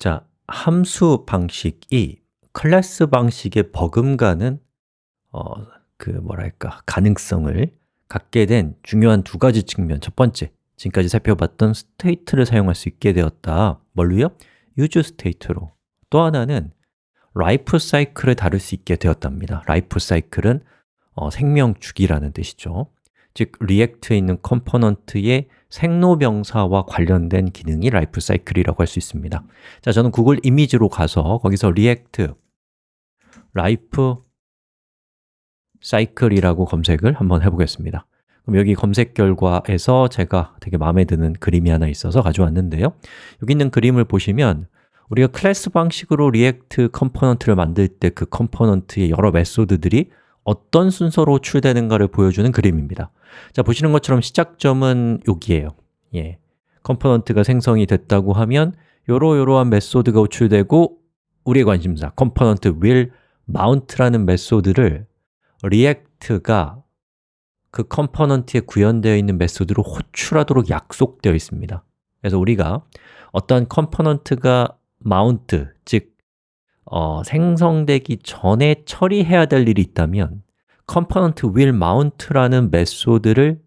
자, 함수 방식이 클래스 방식에 버금가는 어, 그 뭐랄까 가능성을 갖게 된 중요한 두 가지 측면. 첫 번째, 지금까지 살펴봤던 state를 사용할 수 있게 되었다. 뭘로요? use state로. 또 하나는 life cycle을 다룰 수 있게 되었답니다. life cycle은 어, 생명 주기라는 뜻이죠. 즉, React에 있는 component의 생로병사와 관련된 기능이 life cycle이라고 할 수 있습니다. 자, 저는 구글 이미지로 가서 거기서 react life cycle이라고 검색을 한번 해보겠습니다. 그럼 여기 검색 결과에서 제가 되게 마음에 드는 그림이 하나 있어서 가져왔는데요. 여기 있는 그림을 보시면 우리가 클래스 방식으로 React component를 만들 때 그 component의 여러 method들이 어떤 순서로 호출되는가를 보여주는 그림입니다. 자, 보시는 것처럼 시작점은 여기에요. 예, component가 생성이 됐다고 하면 요러요러한 method가 호출되고 우리의 관심사, 컴포넌트 will mount라는 메소드를 리액트가 그 컴포넌트에 구현되어 있는 메소드로 호출하도록 약속되어 있습니다. 그래서 우리가 어떤 컴포넌트가 mount, 즉 어, 생성되기 전에 처리해야 될 일이 있다면 component will mount라는 method를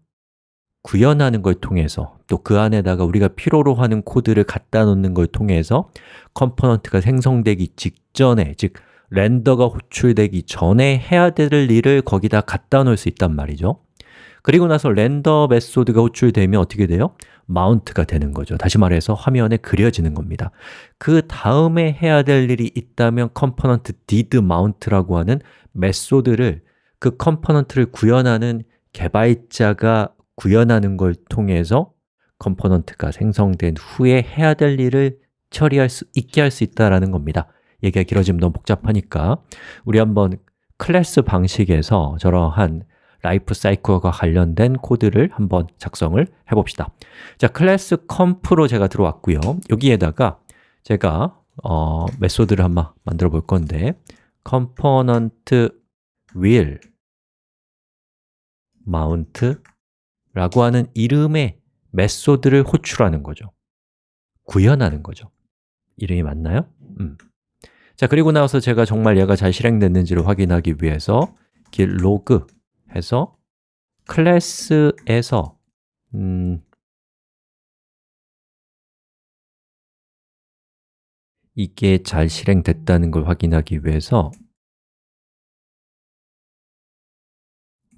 구현하는 걸 통해서 또 그 안에다가 우리가 필요로 하는 코드를 갖다 놓는 걸 통해서 component가 생성되기 직전에, 즉 render가 호출되기 전에 해야 될 일을 거기다 갖다 놓을 수 있단 말이죠 그리고 나서 render method가 호출되면 어떻게 돼요? mount가 되는 거죠. 다시 말해서 화면에 그려지는 겁니다. 그 다음에 해야 될 일이 있다면 컴포넌트 did mount라고 하는 메소드를 그 component를 구현하는 개발자가 구현하는 걸 통해서 component가 생성된 후에 해야 될 일을 처리할 수 있게 할 수 있다는 겁니다. 얘기가 길어지면 너무 복잡하니까. 우리 한번 클래스 방식에서 저러한 라이프 사이클과 관련된 코드를 한번 작성을 해봅시다 자, 클래스 comp로 제가 들어왔고요 여기에다가 제가 어, method를 한번 만들어 볼 건데 component will mount 라고 하는 이름의 메소드를 호출하는 거죠 구현하는 거죠 이름이 맞나요? 음. 자, 그리고 나서 제가 정말 얘가 잘 실행됐는지를 확인하기 위해서 git log 해서 클래스에서 음, 이게 잘 실행됐다는 걸 확인하기 위해서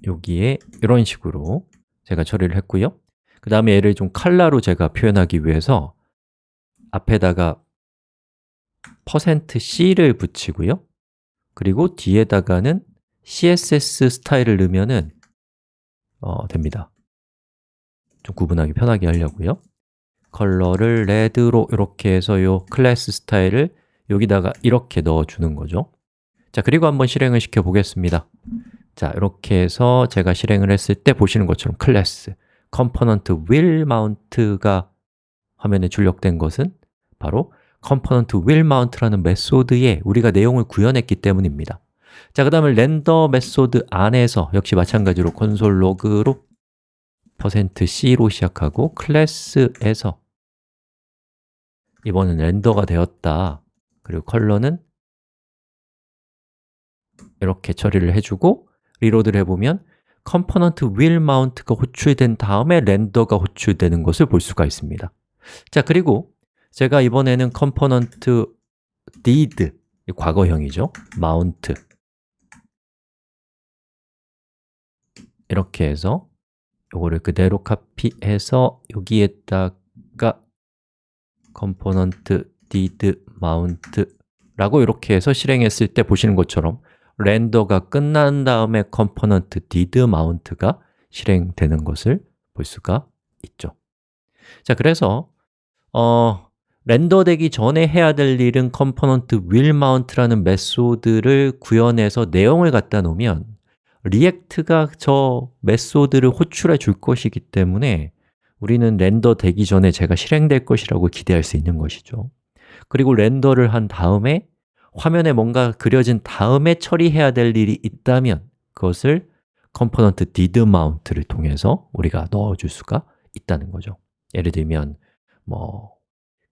여기에 이런 식으로 제가 처리를 했고요. 그 다음에 얘를 좀 칼라로 제가 표현하기 위해서 앞에다가 %c를 붙이고요. 그리고 뒤에다가는 CSS 스타일을 넣으면 어, 됩니다. 좀 구분하기 편하게 하려고요. 컬러를 red로 이렇게 해서 요 클래스 스타일을 여기다가 이렇게 넣어주는 거죠. 자, 그리고 한번 실행을 시켜 보겠습니다. 자, 이렇게 해서 제가 실행을 했을 때 보시는 것처럼 클래스. component will mount가 화면에 출력된 것은 바로 component will mount라는 method에 우리가 내용을 구현했기 때문입니다 자, 그 다음에 render method 안에서 역시 마찬가지로 console log로 %c로 시작하고 클래스에서 이번엔 렌더가 되었다. 그리고 컬러는 이렇게 처리를 해주고 리로드를 해보면 component will mount가 호출된 다음에 렌더가 호출되는 것을 볼 수가 있습니다. 자, 그리고 제가 이번에는 component did, 과거형이죠. mount 이렇게 해서 요거를 그대로 카피해서 여기에다가 component did mount 라고 이렇게 해서 실행했을 때 보시는 것처럼 렌더가 끝난 다음에 component did mount가 실행되는 것을 볼 수가 있죠. 자, 그래서 어, 렌더되기 전에 해야 될 일은 component will mount라는 메소드를 구현해서 내용을 갖다 놓으면 React가 저 method를 호출해 줄 것이기 때문에 우리는 render 되기 전에 제가 실행될 것이라고 기대할 수 있는 것이죠. 그리고 render를 한 다음에 화면에 뭔가 그려진 다음에 처리해야 될 일이 있다면 그것을 component did mount를 통해서 우리가 넣어줄 수가 있다는 거죠. 예를 들면 뭐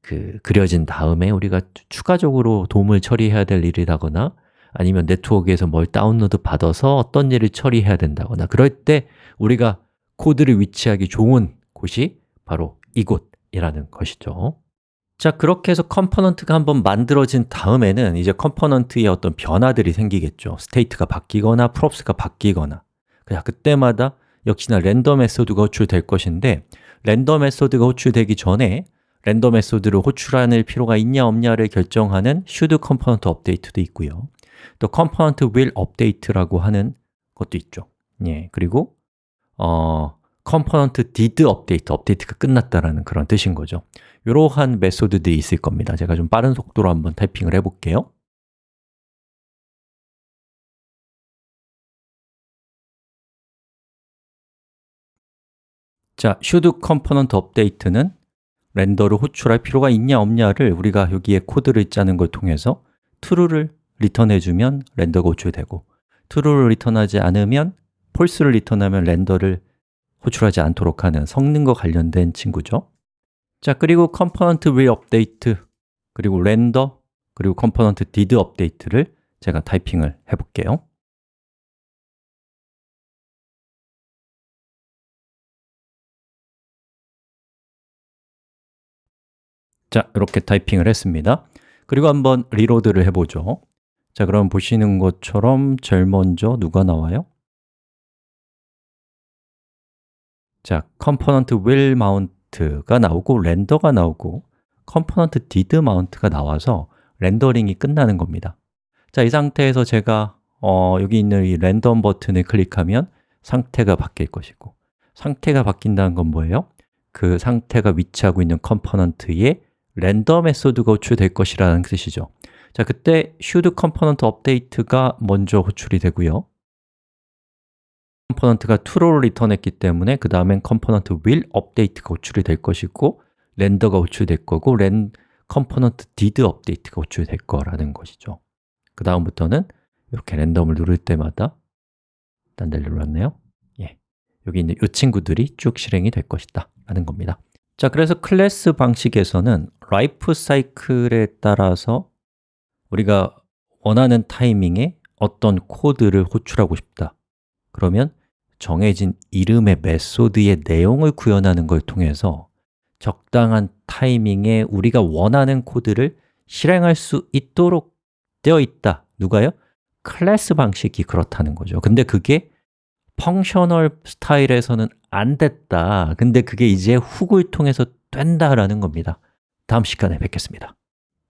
그 그려진 다음에 우리가 추가적으로 DOM을 처리해야 될 일이라거나 아니면 네트워크에서 뭘 다운로드 받아서 어떤 일을 처리해야 된다거나 그럴 때 우리가 코드를 위치하기 좋은 곳이 바로 이곳이라는 것이죠. 자, 그렇게 해서 component가 한번 만들어진 다음에는 이제 component에 어떤 변화들이 생기겠죠. state가 바뀌거나 props가 바뀌거나. 자, 그때마다 역시나 render method가 호출될 것인데 render method가 호출되기 전에 render method를 호출할 필요가 있냐 없냐를 결정하는 should component update도 있고요 또 component will update라고 하는 것도 있죠. 예, 그리고 어, component did update, 업데이트가 끝났다라는 그런 뜻인 거죠. 이러한 메소드들이 있을 겁니다. 제가 좀 빠른 속도로 한번 타이핑을 해 볼게요. 자, should component update는 렌더를 호출할 필요가 있냐 없냐를 우리가 여기에 코드를 짜는 걸 통해서 true를 리턴해주면 렌더가 호출되고 true를 리턴하지 않으면 false를 리턴하면 렌더를 호출하지 않도록 하는 성능과 관련된 친구죠. 자, 그리고 component will update 그리고 render 그리고 component did update를 제가 타이핑을 해볼게요. 자, 이렇게 타이핑을 했습니다. 그리고 한번 리로드를 해보죠 자, 그럼 보시는 것처럼 제일 먼저 누가 나와요? 자, component will mount가 나오고 렌더가 나오고 component did mount가 나와서 렌더링이 끝나는 겁니다 자, 이 상태에서 제가 어, 여기 있는 이 랜덤 버튼을 클릭하면 상태가 바뀔 것이고 상태가 바뀐다는 건 뭐예요? 그 상태가 위치하고 있는 component에 render method가 호출될 것이라는 뜻이죠 자, 그때 should component update가 먼저 호출이 되고요. 컴포넌트가 true를 리턴했기 때문에 그 다음엔 component will update가 호출이 될 것이고 render가 호출될 거고 렌 component did update가 호출될 거라는 것이죠. 그 다음부터는 이렇게 random을 누를 때마다 딴 데를 눌렀네요. 예, 여기 있는 이 친구들이 쭉 실행이 될 것이다 라는 겁니다. 자, 그래서 클래스 방식에서는 라이프 사이클에 따라서 우리가 원하는 타이밍에 어떤 코드를 호출하고 싶다. 그러면 정해진 이름의 method의 내용을 구현하는 걸 통해서 적당한 타이밍에 우리가 원하는 코드를 실행할 수 있도록 되어 있다. 누가요? 클래스 방식이 그렇다는 거죠. 근데 그게 펑셔널 스타일에서는 안 됐다. 근데 그게 이제 훅을 통해서 된다라는 겁니다. 다음 시간에 뵙겠습니다